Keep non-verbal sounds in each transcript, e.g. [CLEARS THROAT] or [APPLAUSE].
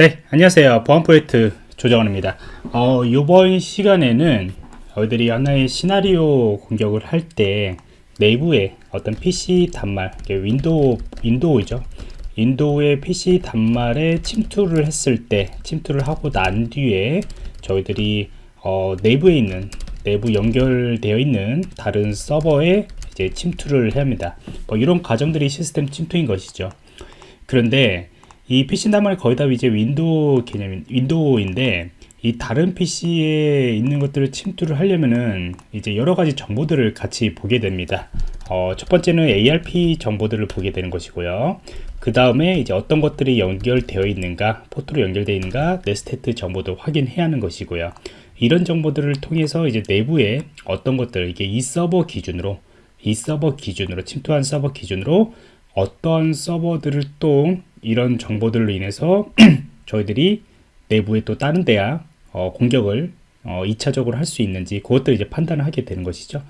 네 안녕하세요. 보안 프로젝트 조정원입니다. 어, 이번 시간에는 저희들이 하나의 시나리오 공격을 할 때 내부에 어떤 PC 단말 윈도우 윈도우죠. 윈도우의 PC 단말에 침투를 했을 때 침투를 하고 난 뒤에 저희들이 어, 내부에 있는 내부 연결되어 있는 다른 서버에 이제 침투를 해야 합니다. 뭐 이런 과정들이 시스템 침투인 것이죠. 그런데 이 PC 단말이 거의 다 이제 윈도우 개념 윈도우인데 이 다른 PC에 있는 것들을 침투를 하려면은 이제 여러 가지 정보들을 같이 보게 됩니다. 어, 첫 번째는 ARP 정보들을 보게 되는 것이고요. 그 다음에 이제 어떤 것들이 연결되어 있는가, 포트로 연결되어 있는가, netstat 정보도 확인해야 하는 것이고요. 이런 정보들을 통해서 이제 내부에 어떤 것들, 이게 이 서버 기준으로, 이 서버 기준으로, 침투한 서버 기준으로 어떤 서버들을 또 이런 정보들로 인해서 [CLEARS THROAT] 저희들이 내부에 또 다른 데야 어, 공격을 어, 2차적으로 할 수 있는지 그것들 이제 판단을 하게 되는 것이죠.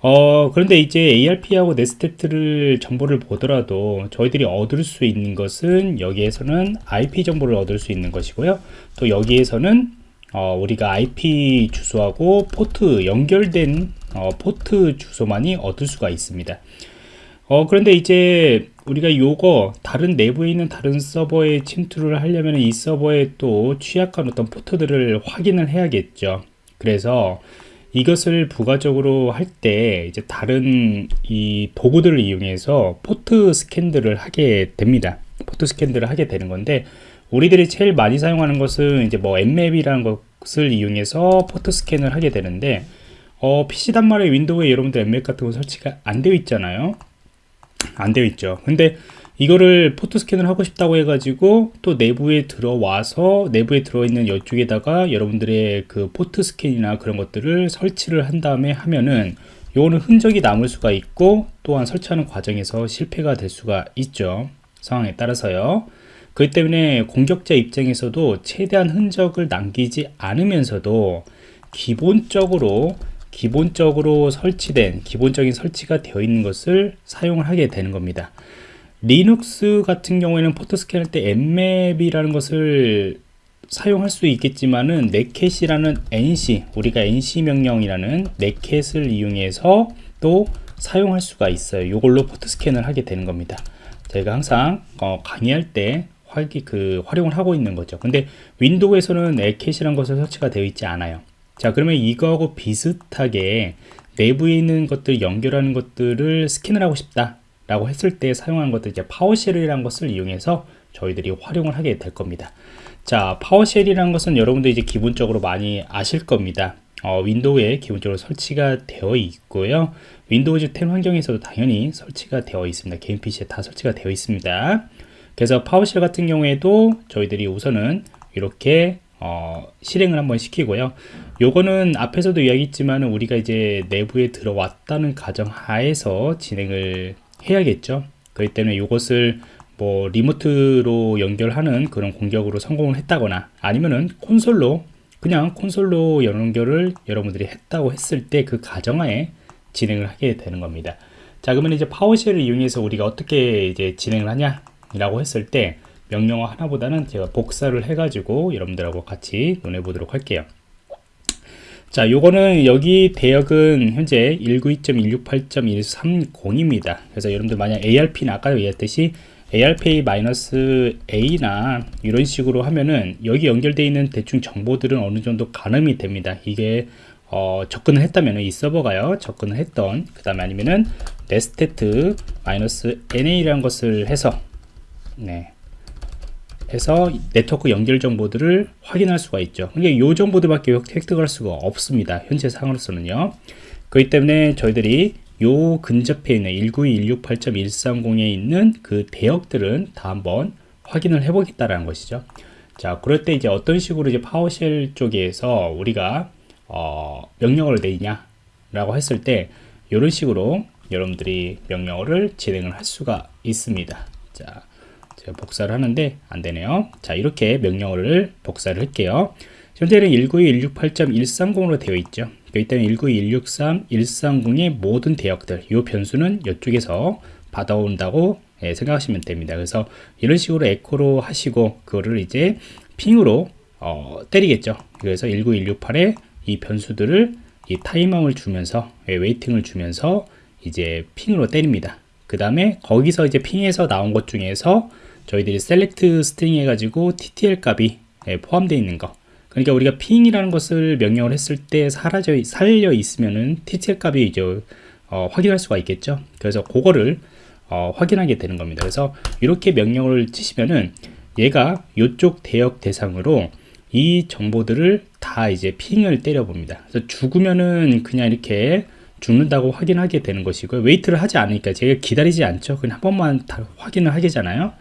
어, 그런데 이제 ARP하고 netstat를 정보를 보더라도 저희들이 얻을 수 있는 것은 여기에서는 IP 정보를 얻을 수 있는 것이고요. 또 여기에서는 어, 우리가 IP 주소하고 포트 연결된 어, 포트 주소만이 얻을 수가 있습니다. 어, 그런데 이제 우리가 요거 다른 내부에 있는 다른 서버에 침투를 하려면 이 서버에 또 취약한 어떤 포트들을 확인을 해야겠죠. 그래서 이것을 부가적으로 할 때 이제 다른 이 도구들을 이용해서 포트 스캔들을 하게 됩니다. 포트 스캔들을 하게 되는 건데 우리들이 제일 많이 사용하는 것은 이제 뭐 nmap이라는 것을 이용해서 포트 스캔을 하게 되는데 어, PC 단말의 윈도우에 여러분들 nmap 같은 거 설치가 안 되어 있잖아요. 안 되어 있죠. 근데 이거를 포트 스캔을 하고 싶다고 해가지고 또 내부에 들어와서 내부에 들어있는 이쪽에다가 여러분들의 그 포트 스캔이나 그런 것들을 설치를 한 다음에 하면은 요거는 흔적이 남을 수가 있고 또한 설치하는 과정에서 실패가 될 수가 있죠. 상황에 따라서요. 그렇기 때문에 공격자 입장에서도 최대한 흔적을 남기지 않으면서도 기본적으로 기본적으로 설치된 기본적인 설치가 되어 있는 것을 사용을 하게 되는 겁니다. 리눅스 같은 경우에는 포트 스캔 할 때 nmap이라는 것을 사용할 수 있겠지만은 netcat이라는 nc 우리가 nc 명령이라는 netcat을 이용해서 또 사용할 수가 있어요. 이걸로 포트 스캔을 하게 되는 겁니다. 저희가 항상 어, 강의할 때 활기 그 활용을 하고 있는 거죠. 근데 윈도우에서는 netcat이라는 것을 설치가 되어 있지 않아요 자 그러면 이거하고 비슷하게 내부에 있는 것들 연결하는 것들을 스캔을 하고 싶다 라고 했을 때 사용하는 것들 이제 PowerShell이라는 것을 이용해서 저희들이 활용을 하게 될 겁니다. 자 PowerShell이라는 것은 여러분들 이제 기본적으로 많이 아실 겁니다. 어, 윈도우에 기본적으로 설치가 되어 있고요. 윈도우즈 10 환경에서도 당연히 설치가 되어 있습니다. 개인 PC에 다 설치가 되어 있습니다. 그래서 파워쉘 같은 경우에도 저희들이 우선은 이렇게 어, 실행을 한번 시키고요 요거는 앞에서도 이야기했지만 우리가 이제 내부에 들어왔다는 가정 하에서 진행을 해야겠죠. 그렇기 때문에 이것을 뭐 리모트로 연결하는 그런 공격으로 성공을 했다거나 아니면은 콘솔로 그냥 콘솔로 연결을 여러분들이 했다고 했을 때 그 가정하에 진행을 하게 되는 겁니다. 자 그러면 이제 파워쉘을 이용해서 우리가 어떻게 이제 진행을 하냐 라고 했을 때 명령어 하나보다는 제가 복사를 해 가지고 여러분들하고 같이 논해 보도록 할게요 자 요거는 여기 대역은 현재 192.168.130입니다. 그래서 여러분들 만약 ARP는 아까 얘기했듯이 ARPA-A나 이런 식으로 하면은 여기 연결되어 있는 대충 정보들은 어느 정도 가늠이 됩니다. 이게 어, 접근을 했다면 이 서버가요 접근을 했던 그 다음에 아니면은 nestet-na라는 것을 해서 네 해서 네트워크 연결 정보들을 확인할 수가 있죠. 그러니까 이 정보들밖에 획득할 수가 없습니다. 현재 상으로서는요. 그렇기 때문에 저희들이 요 근접해 있는 192.168.130에 있는 그 대역들은 다 한번 확인을 해 보겠다라는 것이죠. 자 그럴 때 이제 어떤 식으로 이제 파워쉘 쪽에서 우리가 어, 명령어를 내냐 라고 했을 때 이런 식으로 여러분들이 명령어를 진행을 할 수가 있습니다. 자 제가 복사를 하는데 안 되네요. 자, 이렇게 명령어를 복사를 할게요. 현재는 192.168.130으로 되어 있죠. 일단 192.163.130의 모든 대역들, 이 변수는 이쪽에서 받아온다고 예, 생각하시면 됩니다. 그래서 이런 식으로 에코로 하시고 그거를 이제 ping으로 어, 때리겠죠. 그래서 19168에 이 변수들을 이 타이밍을 주면서 예, waiting을 주면서 이제 ping으로 때립니다. 그 다음에 거기서 이제 ping에서 나온 것 중에서 저희들이 select string 해가지고 TTL 값이 예, 포함되어 있는 거. 그러니까 우리가 ping이라는 것을 명령을 했을 때 사라져 살아 있으면은 TTL 값이 이제 어, 확인할 수가 있겠죠? 그래서 그거를 어, 확인하게 되는 겁니다. 그래서 이렇게 명령을 치시면은 얘가 이쪽 대역 대상으로 이 정보들을 다 이제 ping을 때려 봅니다. 그래서 죽으면은 그냥 이렇게 죽는다고 확인하게 되는 것이고요. wait를 하지 않으니까 제가 기다리지 않죠. 그냥 한 번만 다 확인을 하게잖아요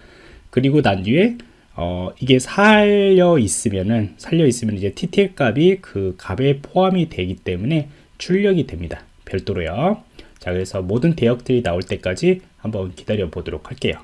그리고 난 뒤에 어, 이게 살아 있으면은 살아 있으면 이제 TTL 값이 그 값에 포함이 되기 때문에 출력이 됩니다. 별도로요. 자 그래서 모든 대역들이 나올 때까지 한번 기다려 보도록 할게요.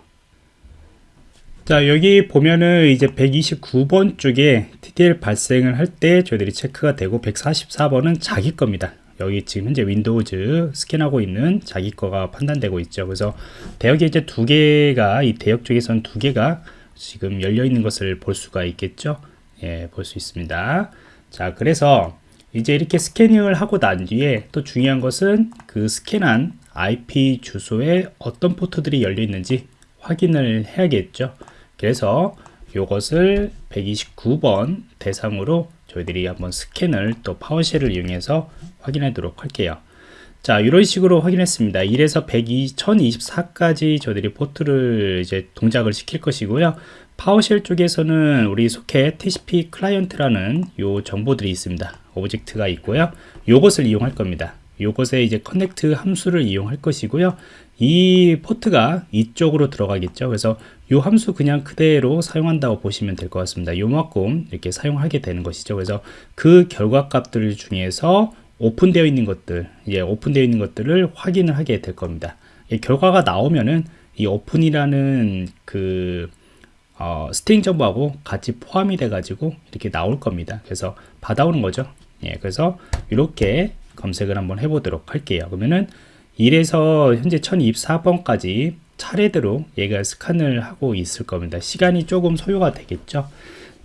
자 여기 보면은 이제 129번 쪽에 TTL 발생을 할 때 저희들이 체크가 되고 144번은 자기 겁니다 여기 지금 현재 윈도우즈 스캔하고 있는 자기 거가 판단되고 있죠. 그래서 대역에 이제 두 개가 이 대역 쪽에서는 두 개가 지금 열려 있는 것을 볼 수가 있겠죠? 예, 볼 수 있습니다. 자 그래서 이제 이렇게 스캐닝을 하고 난 뒤에 또 중요한 것은 그 스캔한 IP 주소에 어떤 포트들이 열려 있는지 확인을 해야겠죠. 그래서 이것을 129번 대상으로 저희들이 한번 스캔을 또 PowerShell을 이용해서 확인하도록 할게요. 자 이런 식으로 확인했습니다. 1에서 102, 1024까지 저희들이 포트를 이제 동작을 시킬 것이고요. PowerShell 쪽에서는 우리 소켓 TCP 클라이언트라는 요 정보들이 있습니다. object가 있고요. 요것을 이용할 겁니다. 요것에 이제 connect 함수를 이용할 것이고요 이 포트가 이쪽으로 들어가겠죠. 그래서 이 함수 그냥 그대로 사용한다고 보시면 될 것 같습니다. 요만큼 이렇게 사용하게 되는 것이죠. 그래서 그 결과 값들 중에서 오픈되어 있는 것들 이제 오픈되어 있는 것들을 확인을 하게 될 겁니다. 결과가 나오면은 이 오픈이라는 그 어, string 정보하고 같이 포함이 돼 가지고 이렇게 나올 겁니다. 그래서 받아오는 거죠. 예, 그래서 이렇게 검색을 한번 해보도록 할게요. 그러면은 1에서 현재 1024번까지 차례대로 얘가 스캔을 하고 있을 겁니다. 시간이 조금 소요가 되겠죠?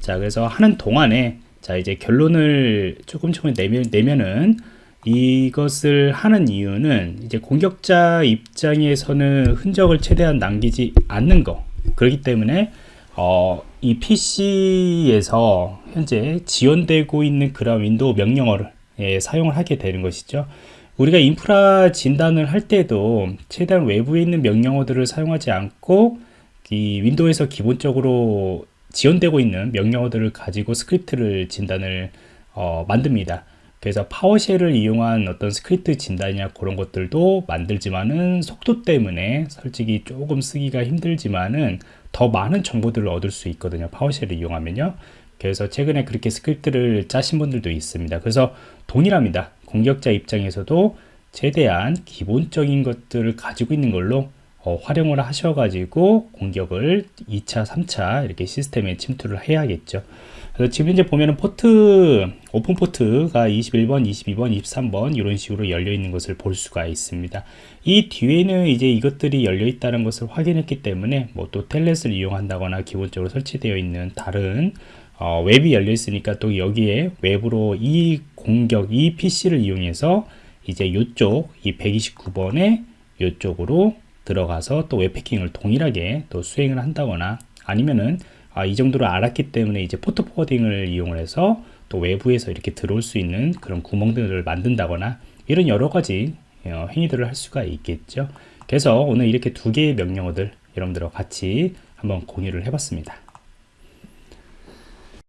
자 그래서 하는 동안에 자 이제 결론을 조금 조금 내면, 내면은 이것을 하는 이유는 이제 공격자 입장에서는 흔적을 최대한 남기지 않는 거. 그렇기 때문에 어, 이 PC에서 현재 지원되고 있는 그런 윈도우 명령어를 예, 사용을 하게 되는 것이죠 우리가 인프라 진단을 할 때도 최대한 외부에 있는 명령어들을 사용하지 않고 이 윈도우에서 기본적으로 지원되고 있는 명령어들을 가지고 스크립트를 진단을 어, 만듭니다. 그래서 PowerShell을 이용한 어떤 스크립트 진단이나 그런 것들도 만들지만은 속도 때문에 솔직히 조금 쓰기가 힘들지만은 더 많은 정보들을 얻을 수 있거든요. PowerShell을 이용하면요. 그래서 최근에 그렇게 스크립트를 짜신 분들도 있습니다. 그래서 동일합니다. 공격자 입장에서도 최대한 기본적인 것들을 가지고 있는 걸로 어, 활용을 하셔가지고 공격을 2차, 3차 이렇게 시스템에 침투를 해야겠죠. 그래서 지금 이제 보면은 포트, 오픈 포트가 21번, 22번, 23번 이런 식으로 열려 있는 것을 볼 수가 있습니다. 이 뒤에는 이제 이것들이 열려 있다는 것을 확인했기 때문에 뭐 또 Telnet을 이용한다거나 기본적으로 설치되어 있는 다른 어, 웹이 열려 있으니까 또 여기에 웹으로 이 공격, 이 PC를 이용해서 이제 이쪽, 이 129번에 이쪽으로 들어가서 또 웹해킹을 동일하게 또 수행을 한다거나 아니면은 아, 이 정도로 알았기 때문에 이제 포트 포워딩을 이용을 해서 또 외부에서 이렇게 들어올 수 있는 그런 구멍들을 만든다거나 이런 여러 가지 어, 행위들을 할 수가 있겠죠. 그래서 오늘 이렇게 두 개의 명령어들 여러분들과 같이 한번 공유를 해봤습니다.